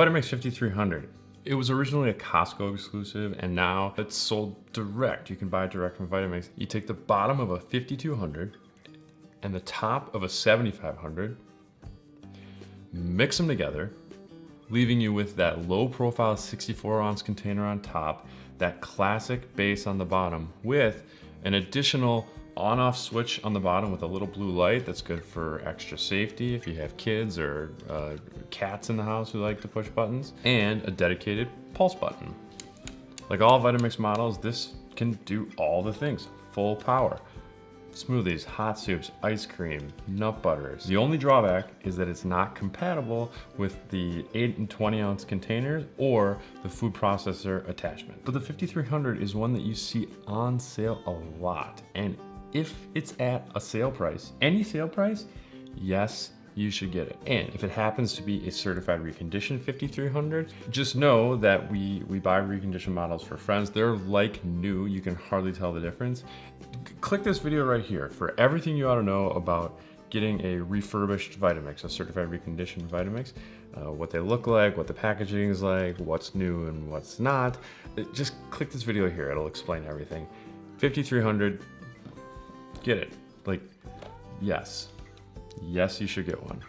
Vitamix 5300. It was originally a Costco exclusive and now it's sold direct. You can buy it direct from Vitamix. You take the bottom of a 5200 and the top of a 7500, mix them together, leaving you with that low profile 64 ounce container on top, that classic base on the bottom with an additional on-off switch on the bottom with a little blue light that's good for extra safety if you have kids or uh, cats in the house who like to push buttons, and a dedicated pulse button. Like all Vitamix models, this can do all the things, full power smoothies, hot soups, ice cream, nut butters. The only drawback is that it's not compatible with the 8 and 20 ounce containers or the food processor attachment. But the 5300 is one that you see on sale a lot. And if it's at a sale price, any sale price, yes, you should get it. And if it happens to be a certified reconditioned 5300, just know that we, we buy reconditioned models for friends. They're like new, you can hardly tell the difference. Click this video right here for everything you ought to know about getting a refurbished Vitamix, a certified reconditioned Vitamix, uh, what they look like, what the packaging is like, what's new and what's not. Just click this video here, it'll explain everything. 5300, get it. Like, yes. Yes, you should get one.